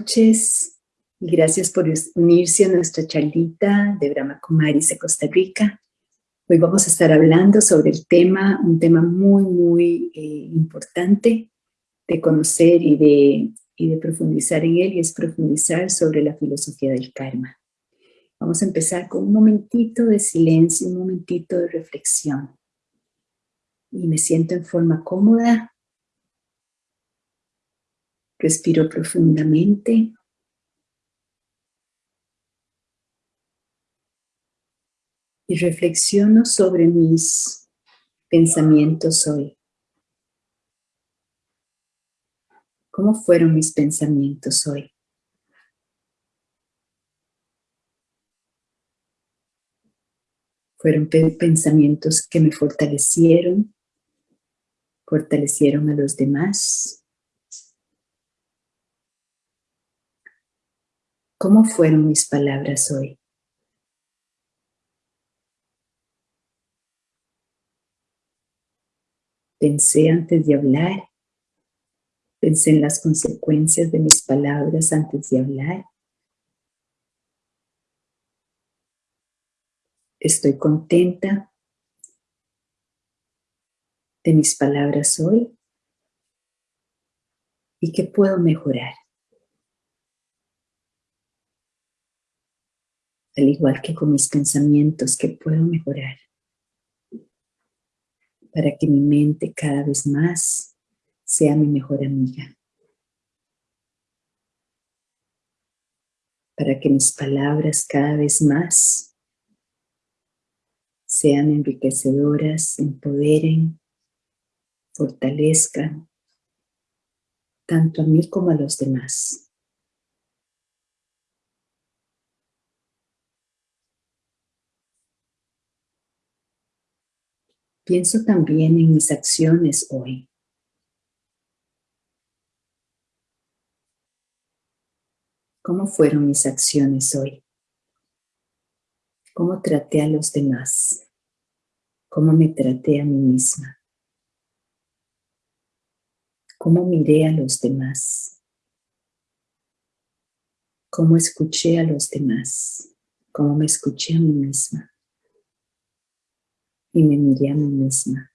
noches y gracias por unirse a nuestra charlita de Brahma Kumaris de Costa Rica. Hoy vamos a estar hablando sobre el tema, un tema muy, muy eh, importante de conocer y de, y de profundizar en él, y es profundizar sobre la filosofía del karma. Vamos a empezar con un momentito de silencio, un momentito de reflexión. Y me siento en forma cómoda. Respiro profundamente. Y reflexiono sobre mis pensamientos hoy. ¿Cómo fueron mis pensamientos hoy? Fueron pensamientos que me fortalecieron, fortalecieron a los demás. ¿Cómo fueron mis palabras hoy? Pensé antes de hablar. Pensé en las consecuencias de mis palabras antes de hablar. Estoy contenta de mis palabras hoy y que puedo mejorar. Al igual que con mis pensamientos, que puedo mejorar para que mi mente cada vez más sea mi mejor amiga. Para que mis palabras cada vez más sean enriquecedoras, empoderen, fortalezcan, tanto a mí como a los demás. Pienso también en mis acciones hoy. ¿Cómo fueron mis acciones hoy? ¿Cómo traté a los demás? cómo me traté a mí misma, cómo miré a los demás, cómo escuché a los demás, cómo me escuché a mí misma y me miré a mí misma.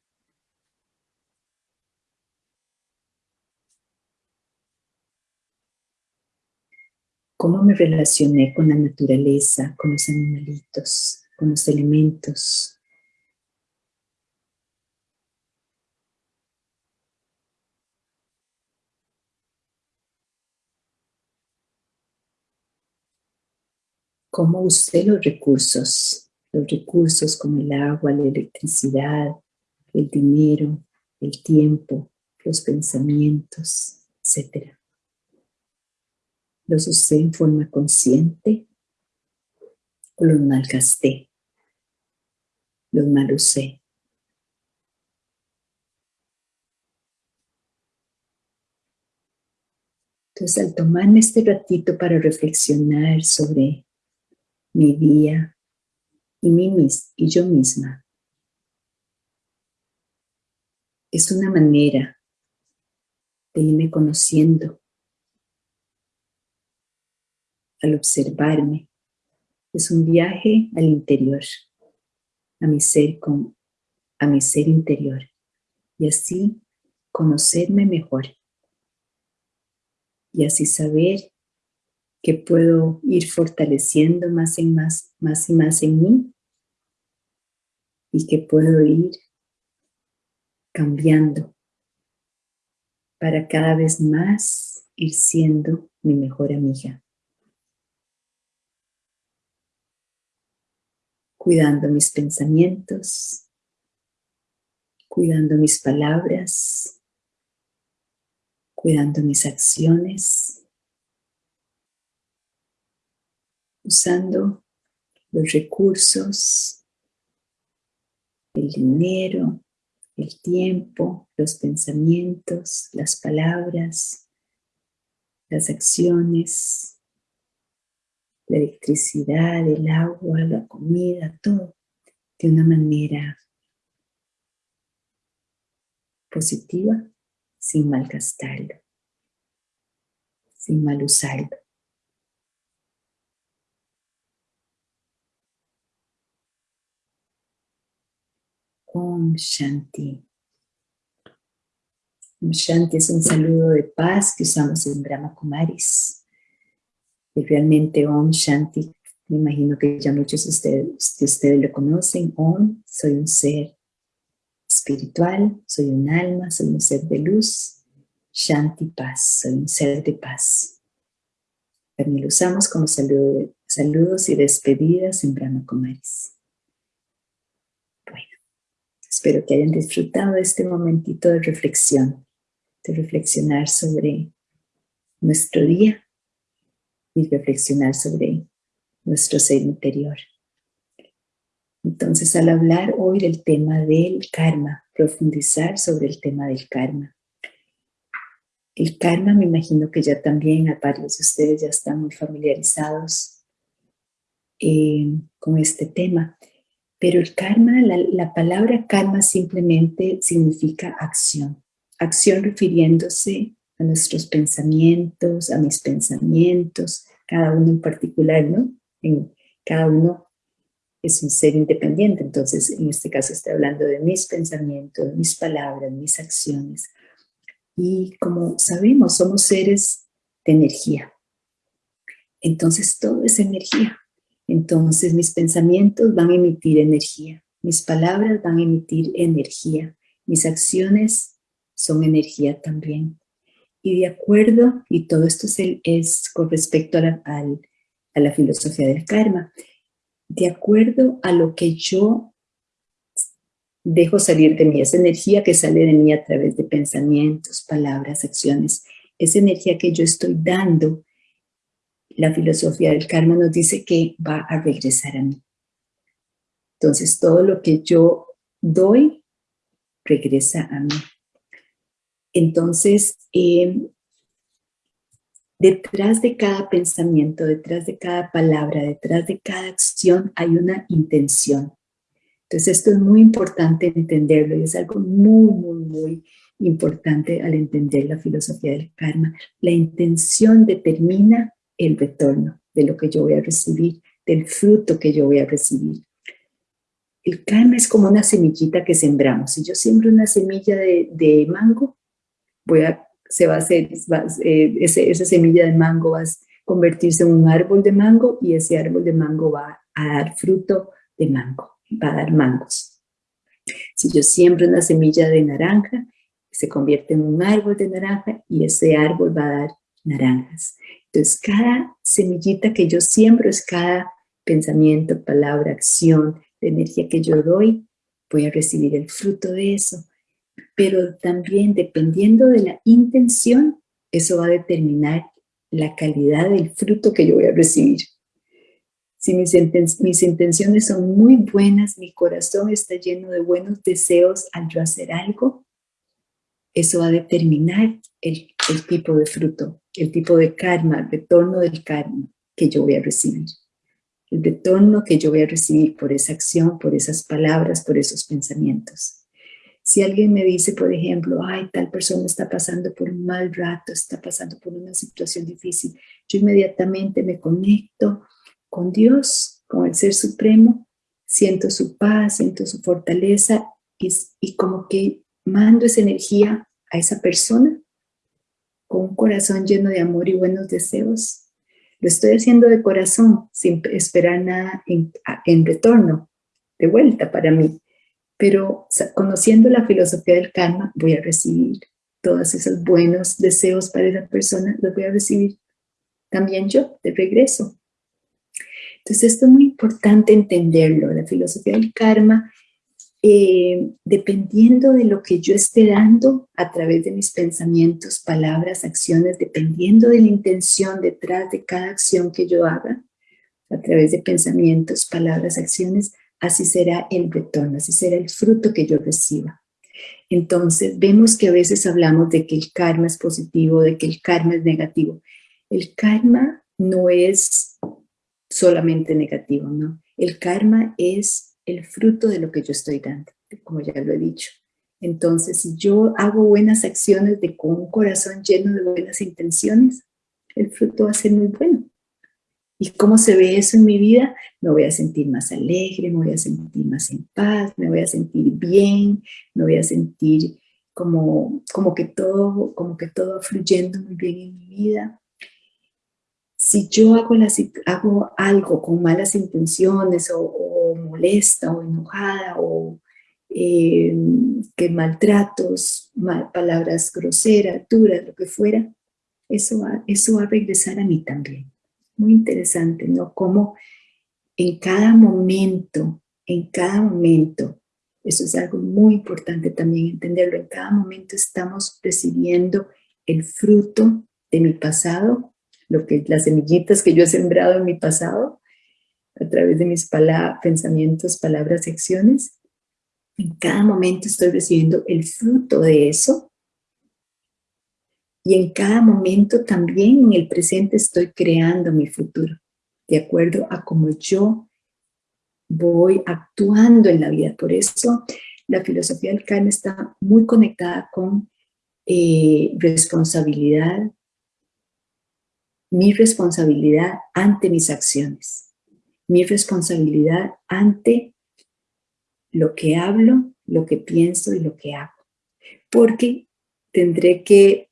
cómo me relacioné con la naturaleza, con los animalitos, con los elementos, cómo usé los recursos, los recursos como el agua, la electricidad, el dinero, el tiempo, los pensamientos, etc. ¿Los usé en forma consciente o los malgasté? Los mal usé. Entonces, al tomarme este ratito para reflexionar sobre mi día y, y yo misma. Es una manera de irme conociendo al observarme. Es un viaje al interior, a mi ser, con, a mi ser interior y así conocerme mejor y así saber que puedo ir fortaleciendo más, y más, más y más en mí y que puedo ir cambiando para cada vez más ir siendo mi mejor amiga. Cuidando mis pensamientos, cuidando mis palabras, cuidando mis acciones usando los recursos, el dinero, el tiempo, los pensamientos, las palabras, las acciones, la electricidad, el agua, la comida, todo de una manera positiva sin malgastarlo, sin mal usarlo. Om Shanti. Om Shanti es un saludo de paz que usamos en Brahma Kumaris. Y realmente Om Shanti, me imagino que ya muchos de ustedes, de ustedes lo conocen. Om, soy un ser espiritual, soy un alma, soy un ser de luz. Shanti, paz, soy un ser de paz. También lo usamos como saludo, saludos y despedidas en Brahma Kumaris. Espero que hayan disfrutado este momentito de reflexión, de reflexionar sobre nuestro día y reflexionar sobre nuestro ser interior. Entonces, al hablar hoy del tema del karma, profundizar sobre el tema del karma. El karma, me imagino que ya también a varios de ustedes ya están muy familiarizados eh, con este tema. Pero el karma, la, palabra karma simplemente significa acción. Acción refiriéndose a nuestros pensamientos, a mis pensamientos, cada uno en particular, ¿no? En, cada uno es un ser independiente, entonces en este caso estoy hablando de mis pensamientos, mis palabras, mis acciones. Y como sabemos, somos seres de energía. Entonces todo es energía. Entonces mis pensamientos van a emitir energía, mis palabras van a emitir energía, mis acciones son energía también. Y de acuerdo, y todo esto es, con respecto a la, filosofía del karma, de acuerdo a lo que yo dejo salir de mí, esa energía que sale de mí a través de pensamientos, palabras, acciones, esa energía que yo estoy dando la filosofía del karma nos dice que va a regresar a mí. Entonces, todo lo que yo doy, regresa a mí. Entonces, em, detrás de cada pensamiento, detrás de cada palabra, detrás de cada acción, hay una intención. Entonces, esto es muy importante entenderlo y es algo muy, muy, muy importante al entender la filosofía del karma. La intención determina el retorno de lo que yo voy a recibir, del fruto que yo voy a recibir. El karma es como una semillita que sembramos. Si yo siembro una semilla de, mango, voy a, se va a hacer, eh, esa semilla de mango va a convertirse en un árbol de mango y ese árbol de mango va a dar fruto de mango, va a dar mangos. Si yo siembro una semilla de naranja, se convierte en un árbol de naranja y ese árbol va a dar naranjas. Entonces, cada semillita que yo siembro es cada pensamiento, palabra, acción, de energía que yo doy, voy a recibir el fruto de eso. Pero también dependiendo de la intención, eso va a determinar la calidad del fruto que yo voy a recibir. Si mis, mis intenciones son muy buenas, mi corazón está lleno de buenos deseos al yo hacer algo, eso va a determinar el, el tipo de fruto el tipo de karma, el retorno del karma que yo voy a recibir. El retorno que yo voy a recibir por esa acción, por esas palabras, por esos pensamientos. Si alguien me dice, por ejemplo, ay, tal persona está pasando por un mal rato, está pasando por una situación difícil, yo inmediatamente me conecto con Dios, con el Ser Supremo, siento su paz, siento su fortaleza y, y como que mando esa energía a esa persona con un corazón lleno de amor y buenos deseos. Lo estoy haciendo de corazón, sin esperar nada en, retorno, de vuelta para mí. Pero conociendo la filosofía del karma, voy a recibir todos esos buenos deseos para esa persona, los voy a recibir también yo, de regreso. Entonces esto es muy importante entenderlo. La filosofía del karma eh, dependiendo de lo que yo esté dando a través de mis pensamientos, palabras, acciones, dependiendo de la intención detrás de cada acción que yo haga, a través de pensamientos, palabras, acciones, así será el retorno, así será el fruto que yo reciba. Entonces, vemos que a veces hablamos de que el karma es positivo, de que el karma es negativo. El karma no es solamente negativo, ¿no? El karma es el fruto de lo que yo estoy dando, como ya lo he dicho. Entonces, si yo hago buenas acciones de con un corazón lleno de buenas intenciones, el fruto va a ser muy bueno. ¿Y cómo se ve eso en mi vida? Me voy a sentir más alegre, me voy a sentir más en paz, me voy a sentir bien, me voy a sentir como, como, que, todo, como que todo fluyendo muy bien en mi vida. Si yo hago, hago algo con malas intenciones o, molesta o enojada o eh, que maltratos, palabras groseras, duras, lo que fuera, eso va, eso va a regresar a mí también muy interesante, ¿no? Como en cada momento, en cada momento, eso es algo muy importante también entenderlo, en cada momento estamos recibiendo el fruto de mi pasado, lo que, las semillitas que yo he sembrado en mi pasado, a través de mis pensamientos, palabras acciones. En cada momento estoy recibiendo el fruto de eso y en cada momento también en el presente estoy creando mi futuro, de acuerdo a cómo yo voy actuando en la vida. Por eso la filosofía del karma está muy conectada con eh, responsabilidad, mi responsabilidad ante mis acciones, mi responsabilidad ante lo que hablo, lo que pienso y lo que hago. Porque tendré que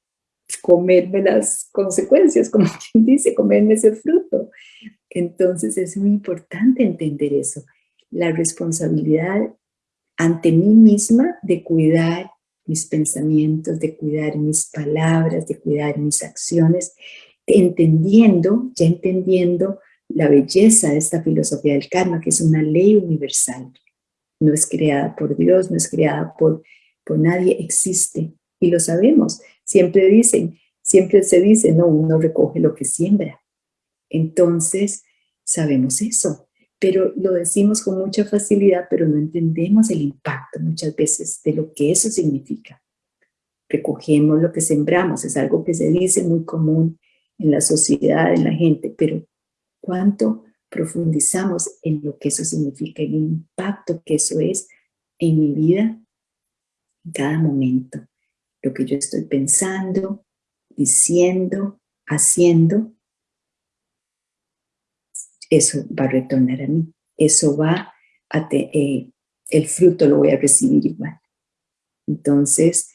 comerme las consecuencias, como quien dice, comerme ese fruto. Entonces es muy importante entender eso, la responsabilidad ante mí misma de cuidar mis pensamientos, de cuidar mis palabras, de cuidar mis acciones, entendiendo, ya entendiendo la belleza de esta filosofía del karma, que es una ley universal. No es creada por Dios, no es creada por, por nadie, existe. Y lo sabemos. Siempre dicen, siempre se dice, no, uno recoge lo que siembra. Entonces, sabemos eso, pero lo decimos con mucha facilidad, pero no entendemos el impacto muchas veces de lo que eso significa. Recogemos lo que sembramos, es algo que se dice muy común en la sociedad, en la gente, pero ¿cuánto profundizamos en lo que eso significa, el impacto que eso es en mi vida en cada momento? lo que yo estoy pensando, diciendo, haciendo, eso va a retornar a mí. Eso va a, eh, el fruto lo voy a recibir igual. Entonces,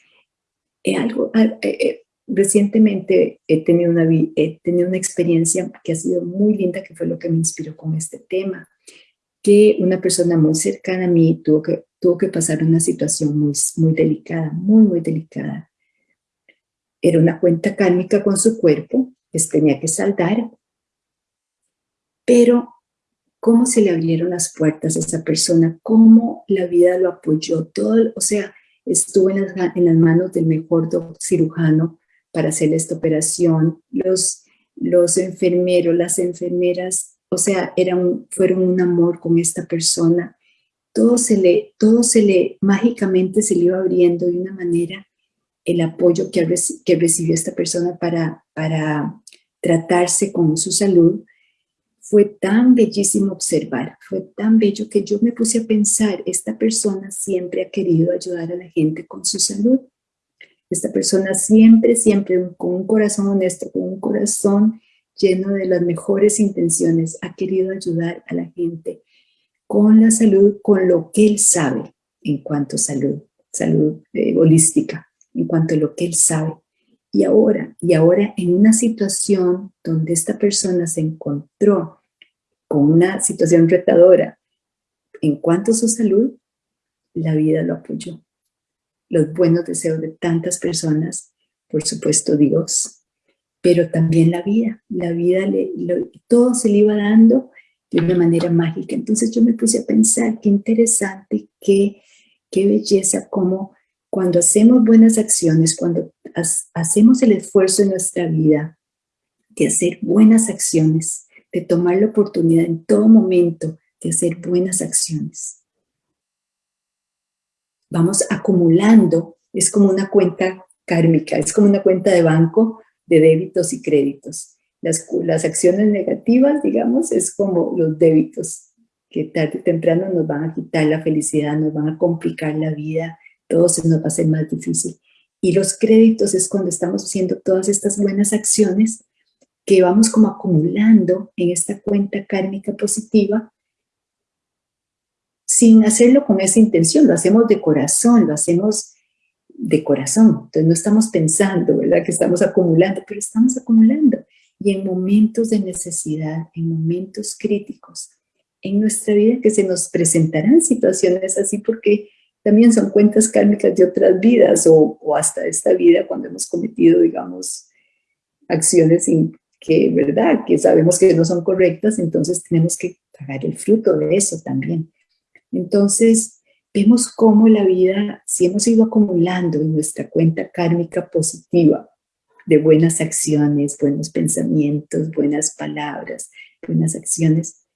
eh, algo, eh, recientemente he tenido, una, he tenido una experiencia que ha sido muy linda, que fue lo que me inspiró con este tema, que una persona muy cercana a mí tuvo que tuvo que pasar una situación muy, muy delicada, muy, muy delicada. Era una cuenta kármica con su cuerpo, que tenía que saldar, pero cómo se le abrieron las puertas a esa persona, cómo la vida lo apoyó, todo, o sea, estuvo en las, en las manos del mejor cirujano para hacer esta operación, los, enfermeros, las enfermeras, o sea, fueron un amor con esta persona, todo se le, todo se le, mágicamente se le iba abriendo de una manera el apoyo que, recibió esta persona para tratarse con su salud, fue tan bellísimo observar, fue tan bello que yo me puse a pensar, esta persona siempre ha querido ayudar a la gente con su salud. Esta persona siempre, siempre con un corazón honesto, con un corazón lleno de las mejores intenciones, ha querido ayudar a la gente con la salud, con lo que él sabe en cuanto a salud, salud eh, holística, en cuanto a lo que él sabe. Y ahora, y ahora en una situación donde esta persona se encontró con una situación retadora en cuanto a su salud, la vida lo apoyó. Los buenos deseos de tantas personas, por supuesto Dios, pero también la vida. La vida, le, todo se le iba dando de una manera mágica. Entonces yo me puse a pensar, qué interesante, qué, qué belleza, como cuando hacemos buenas acciones, cuando hacemos el esfuerzo en nuestra vida de hacer buenas acciones, de tomar la oportunidad en todo momento de hacer buenas acciones. Vamos acumulando, es como una cuenta kármica, es como una cuenta de banco de débitos y créditos. Las, las acciones negativas, digamos, es como los débitos que tarde o temprano nos van a quitar la felicidad, nos van a complicar la vida, todo se nos va a hacer más difícil. Y los créditos es cuando estamos haciendo todas estas buenas acciones que vamos como acumulando en esta cuenta kármica positiva sin hacerlo con esa intención, lo hacemos de corazón, lo hacemos de corazón. Entonces no estamos pensando, ¿verdad? Que estamos acumulando, pero estamos acumulando. Y en momentos de necesidad, en momentos críticos, en nuestra vida que se nos presentarán situaciones así porque también son cuentas kármicas de otras vidas o, hasta esta vida cuando hemos cometido, digamos, acciones que, ¿verdad? Que sabemos que no son correctas, entonces tenemos que pagar el fruto de eso también. Entonces, vemos cómo la vida, si hemos ido acumulando en nuestra cuenta kármica positiva de buenas acciones, buenos pensamientos, buenas palabras, buenas acciones,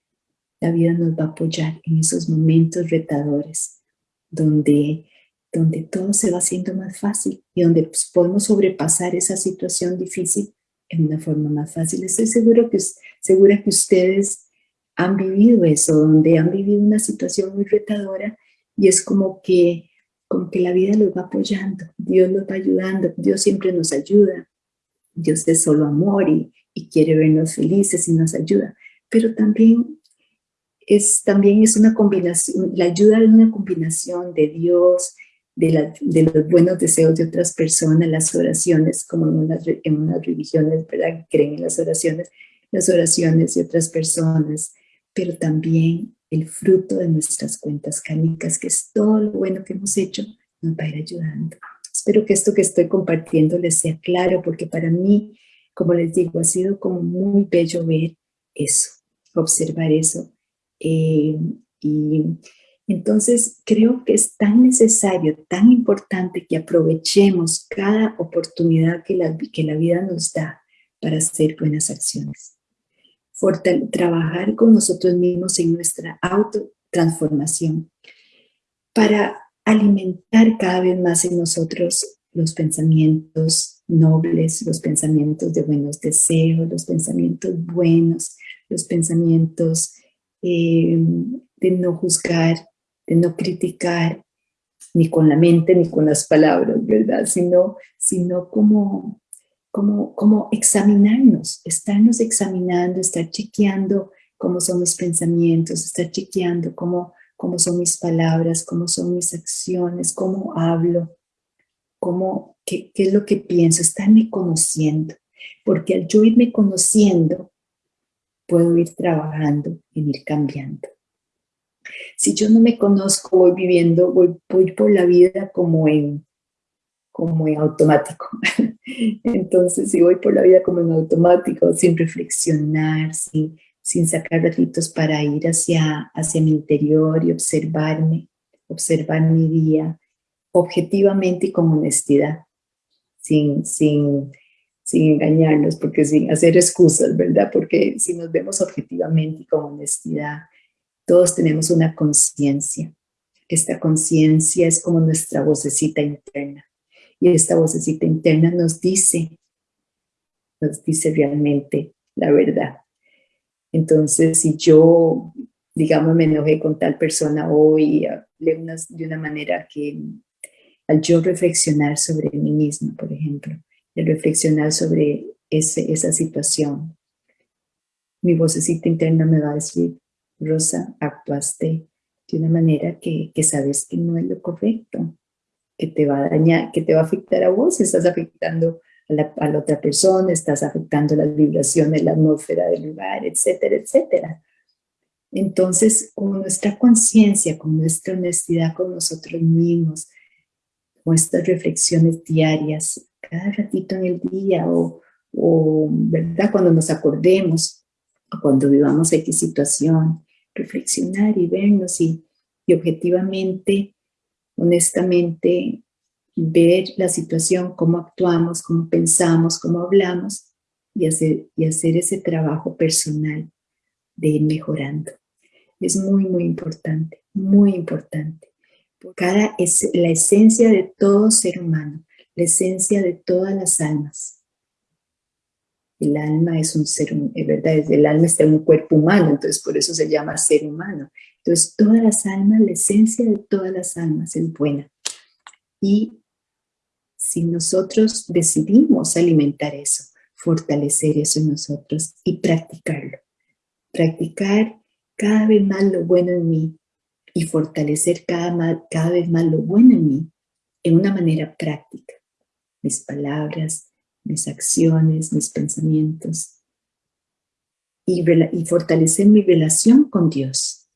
la vida nos va a apoyar en esos momentos retadores donde, donde todo se va haciendo más fácil y donde pues, podemos sobrepasar esa situación difícil en una forma más fácil. Estoy seguro que, segura que ustedes han vivido eso, donde han vivido una situación muy retadora y es como que, como que la vida los va apoyando, Dios los va ayudando, Dios siempre nos ayuda, Dios es solo amor y, y quiere vernos felices y nos ayuda, pero también es, también es una combinación, la ayuda es una combinación de Dios, de, de, los buenos deseos de otras personas, las oraciones, como en unas, en unas religiones, ¿verdad? Creen en las oraciones, las oraciones de otras personas, pero también el fruto de nuestras cuentas kármicas, que es todo lo bueno que hemos hecho, nos va a ir ayudando. Espero que esto que estoy compartiendo les sea claro, porque para mí, como les digo, ha sido como muy bello ver eso, observar eso. Eh, y entonces creo que es tan necesario, tan importante que aprovechemos cada oportunidad que la, que la vida nos da para hacer buenas acciones trabajar con nosotros mismos en nuestra autotransformación para alimentar cada vez más en nosotros los pensamientos nobles, los pensamientos de buenos deseos, los pensamientos buenos, los pensamientos eh, de no juzgar, de no criticar, ni con la mente ni con las palabras, ¿verdad? Sino, sino como como, como examinarnos, estarnos examinando, estar chequeando cómo son mis pensamientos, estar chequeando cómo, cómo son mis palabras, cómo son mis acciones, cómo hablo, cómo, qué, qué es lo que pienso, estarme conociendo. Porque al yo irme conociendo, puedo ir trabajando y ir cambiando. Si yo no me conozco, voy viviendo, voy, voy por la vida como en, como en automático. Entonces, si voy por la vida como en automático, sin reflexionar, sin, sin sacar ratitos para ir hacia, hacia mi interior y observarme, observar mi día objetivamente y con honestidad, sin, sin, sin engañarnos, porque sin hacer excusas, ¿verdad? Porque si nos vemos objetivamente y con honestidad, todos tenemos una conciencia. Esta conciencia es como nuestra vocecita interna y esta vocecita interna nos dice, nos dice realmente la verdad. Entonces, si yo, digamos, me enojé con tal persona hoy de una, de una manera que al yo reflexionar sobre mí misma, por ejemplo, el reflexionar sobre ese, esa situación, mi vocecita interna me va a decir, Rosa, actuaste de una manera que, que sabes que no es lo correcto que te va a dañar, que te va a afectar a vos, estás afectando a la, otra persona, estás afectando las vibraciones, la atmósfera del lugar, etcétera, etcétera. Entonces, con nuestra conciencia, con nuestra honestidad con nosotros mismos, con estas reflexiones diarias, cada ratito en el día o, o ¿verdad? Cuando nos acordemos o cuando vivamos X situación, reflexionar y vernos y, y objetivamente honestamente ver la situación, cómo actuamos, cómo pensamos, cómo hablamos y hacer, y hacer ese trabajo personal de ir mejorando. Es muy, muy importante, muy importante. Cada es la esencia de todo ser humano, la esencia de todas las almas. El alma es un ser, verdad, el alma está en un cuerpo humano, entonces por eso se llama ser humano. Entonces, todas las almas, la esencia de todas las almas es buena. Y si nosotros decidimos alimentar eso, fortalecer eso en nosotros y practicarlo. Practicar cada vez más lo bueno en mí y fortalecer cada, cada vez más lo bueno en mí en una manera práctica. Mis palabras, mis acciones, mis pensamientos. Y, fortalecer mi relación con Dios.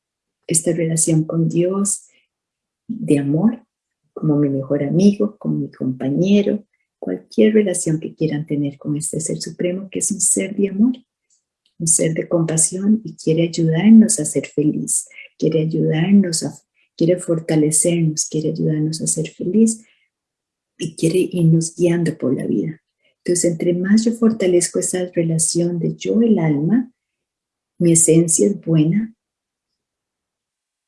Esta relación con Dios de amor, como mi mejor amigo, como mi compañero, cualquier relación que quieran tener con este Ser Supremo, que es un ser de amor, un ser de compasión y quiere ayudarnos a ser feliz, quiere ayudarnos a, quiere fortalecernos, quiere ayudarnos a ser feliz y quiere irnos guiando por la vida. Entonces, entre más yo fortalezco esa relación de yo, el alma, mi esencia es buena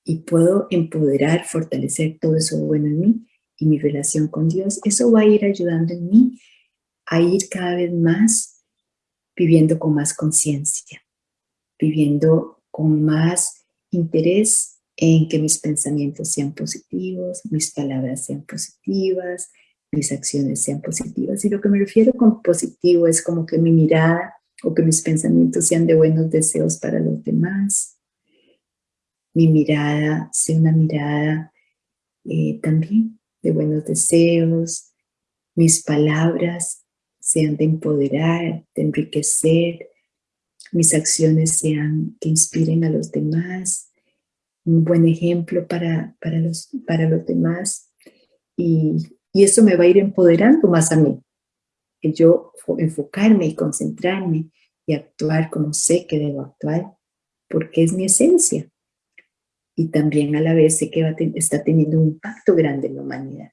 y puedo empoderar, fortalecer todo eso bueno en mí y mi relación con Dios, eso va a ir ayudando en mí a ir cada vez más viviendo con más conciencia, viviendo con más interés en que mis pensamientos sean positivos, mis palabras sean positivas, mis acciones sean positivas. Y lo que me refiero con positivo es como que mi mirada o que mis pensamientos sean de buenos deseos para los demás. Mi mirada sea una mirada eh, también de buenos deseos. Mis palabras sean de empoderar, de enriquecer. Mis acciones sean que inspiren a los demás. Un buen ejemplo para, para, los, para los demás. Y y eso me va a ir empoderando más a mí. Que yo enfocarme y concentrarme y actuar como sé que debo actuar, porque es mi esencia. Y también a la vez sé que está teniendo un impacto grande en la humanidad.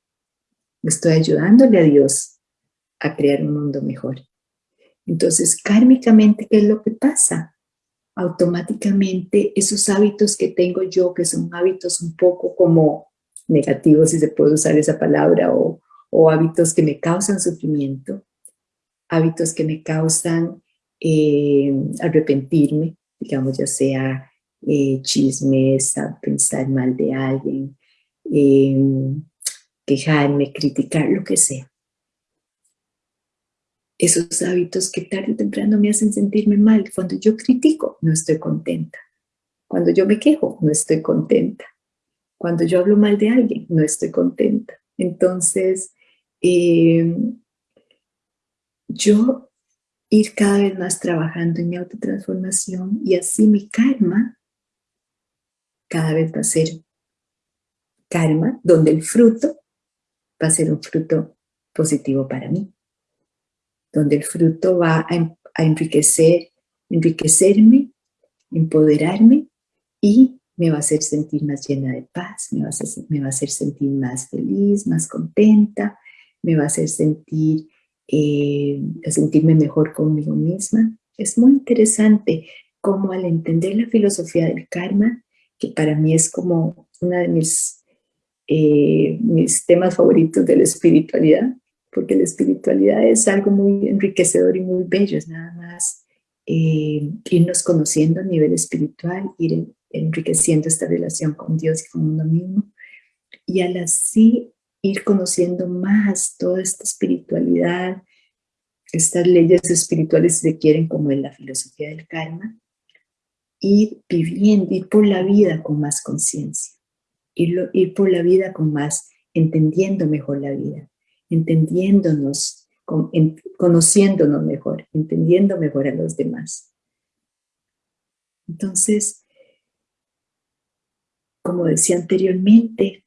Estoy ayudándole a Dios a crear un mundo mejor. Entonces, kármicamente, ¿qué es lo que pasa? Automáticamente esos hábitos que tengo yo, que son hábitos un poco como negativos, si se puede usar esa palabra, o, hábitos que me causan sufrimiento, hábitos que me causan eh, arrepentirme, digamos, ya sea eh, chismes, pensar mal de alguien, em, quejarme, criticar, lo que sea. Esos hábitos que tarde o temprano me hacen sentirme mal. Cuando yo critico, no estoy contenta. Cuando yo me quejo, no estoy contenta. Cuando yo hablo mal de alguien, no estoy contenta. Entonces, em, yo ir cada vez más trabajando en mi autotransformación y así mi karma cada vez va a ser karma, donde el fruto va a ser un fruto positivo para mí, donde el fruto va a, a enriquecer, enriquecerme, empoderarme y me va a hacer sentir más llena de paz, me va, a hacer, me va a hacer sentir más feliz, más contenta, me va a hacer sentir, eh, sentirme mejor conmigo misma. Es muy interesante cómo al entender la filosofía del karma, que para mí es como uno de mis, eh, mis temas favoritos de la espiritualidad, porque la espiritualidad es algo muy enriquecedor y muy bello, es nada más eh, irnos conociendo a nivel espiritual, ir enriqueciendo esta relación con Dios y con uno mismo. Y al así ir conociendo más toda esta espiritualidad, estas leyes espirituales se quieren como en la filosofía del karma, ir viviendo, ir por la vida con más conciencia, ir, ir por la vida con más, entendiendo mejor la vida, entendiéndonos, conociéndonos mejor, entendiendo mejor a los demás. Entonces, como decía anteriormente,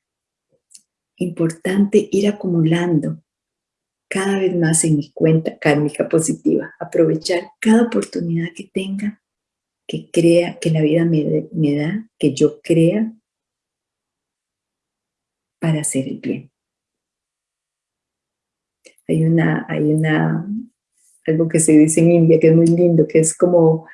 importante ir acumulando cada vez más en mi cuenta kármica positiva, aprovechar cada oportunidad que tenga, que crea, que la vida me, me da, que yo crea para hacer el bien. Hay una, hay una, algo que se dice en India que es muy lindo, que es como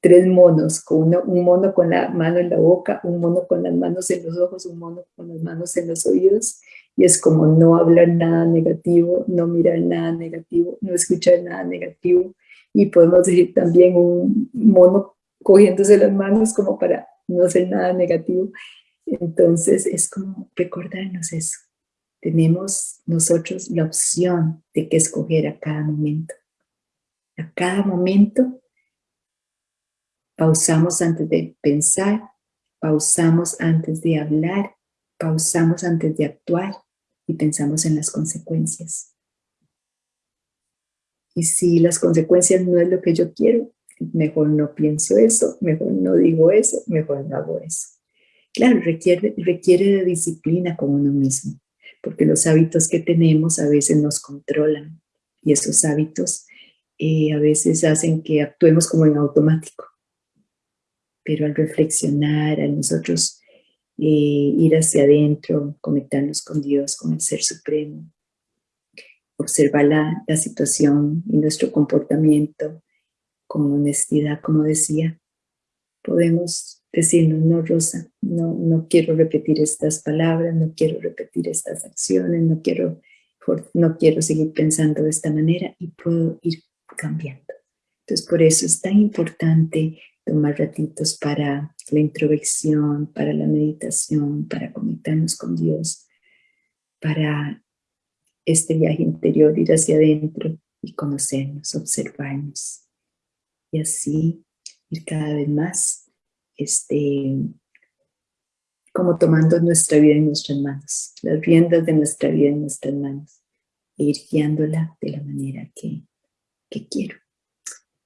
tres monos, con un mono con la mano en la boca, un mono con las manos en los ojos, un mono con las manos en los oídos, y es como no hablar nada negativo, no mirar nada negativo, no escuchar nada negativo, y podemos decir también un mono cogiéndose las manos como para no hacer nada negativo. Entonces es como recordarnos eso. Tenemos nosotros la opción de que escoger a cada momento A cada momento pausamos antes de pensar, pausamos antes de hablar, pausamos antes de actuar y pensamos en las consecuencias. Y si las consecuencias no es lo que yo quiero, mejor no pienso eso, mejor no digo eso, mejor no hago eso. Claro, requiere, requiere de disciplina con uno mismo, porque los hábitos que tenemos a veces nos controlan y esos hábitos eh, a veces hacen que actuemos como en automático. Pero al reflexionar, a nosotros eh, ir hacia adentro, conectarnos con Dios, con el Ser Supremo, observar la, la situación y nuestro comportamiento con honestidad, como decía, podemos decirnos, no Rosa, no, no quiero repetir estas palabras, no quiero repetir estas acciones, no quiero, no quiero seguir pensando de esta manera y puedo ir cambiando. Entonces por eso es tan importante tomar ratitos para la introspección, para la meditación, para conectarnos con Dios, para este viaje interior, ir hacia adentro y conocernos, observarnos y así ir cada vez más este, como tomando nuestra vida en nuestras manos, las riendas de nuestra vida en nuestras manos e ir guiándola de la manera que, que quiero.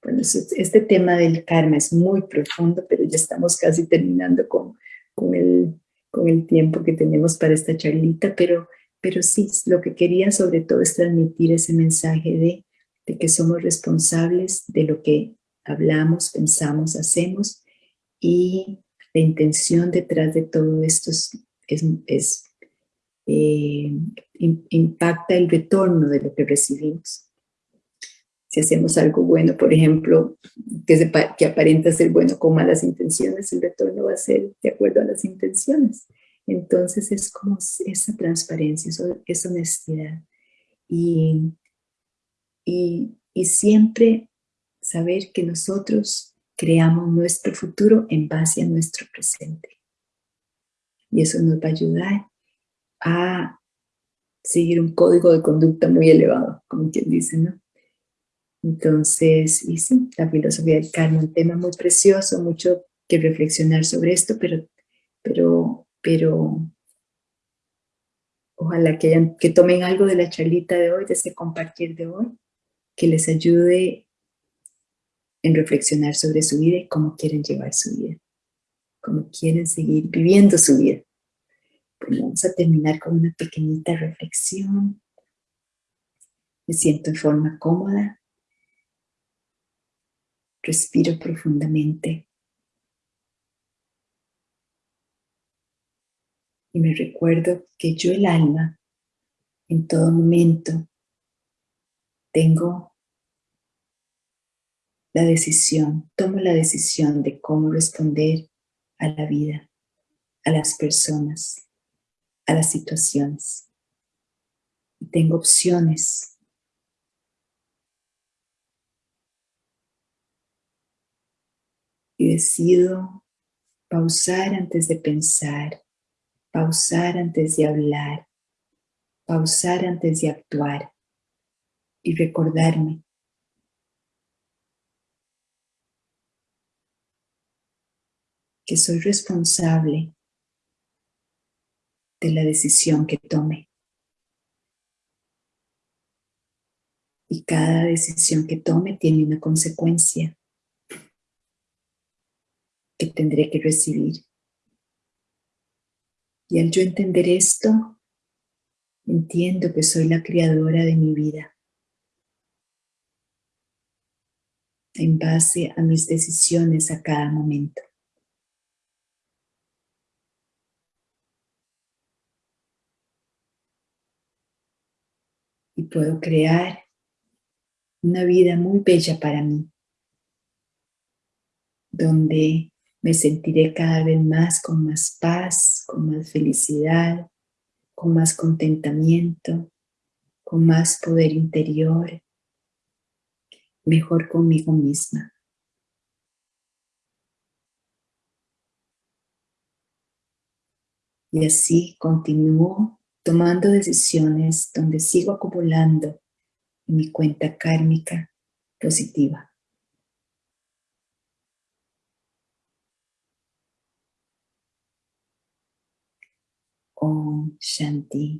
Bueno, este tema del karma es muy profundo, pero ya estamos casi terminando con, con, el, con el tiempo que tenemos para esta charlita, pero, pero sí, lo que quería sobre todo es transmitir ese mensaje de, de que somos responsables de lo que hablamos, pensamos, hacemos y la intención detrás de todo esto es, eh, impacta el retorno de lo que recibimos. Si hacemos algo bueno, por ejemplo, que, que aparenta ser bueno con malas intenciones, el retorno va a ser de acuerdo a las intenciones. Entonces es como esa transparencia, esa honestidad. Y, y, y siempre saber que nosotros creamos nuestro futuro en base a nuestro presente. Y eso nos va a ayudar a seguir un código de conducta muy elevado, como quien dice, ¿no? Entonces, y sí, la filosofía del karma, un tema muy precioso, mucho que reflexionar sobre esto, pero, pero, pero ojalá que, que tomen algo de la charlita de hoy, de ese compartir de hoy, que les ayude en reflexionar sobre su vida y cómo quieren llevar su vida, cómo quieren seguir viviendo su vida. Pues vamos a terminar con una pequeñita reflexión. Me siento en forma cómoda. Respiro profundamente. Y me recuerdo que yo el alma, en todo momento, tengo la decisión, tomo la decisión de cómo responder a la vida, a las personas, a las situaciones. Y tengo opciones. Decido pausar antes de pensar, pausar antes de hablar, pausar antes de actuar y recordarme que soy responsable de la decisión que tome. Y cada decisión que tome tiene una consecuencia que tendré que recibir. Y al yo entender esto, entiendo que soy la creadora de mi vida. En base a mis decisiones a cada momento. y puedo crear una vida muy bella para mí, donde me sentiré cada vez más con más paz, con más felicidad, con más contentamiento, con más poder interior, mejor conmigo misma. Y así continúo tomando decisiones donde sigo acumulando en mi cuenta kármica positiva. Om Shanti.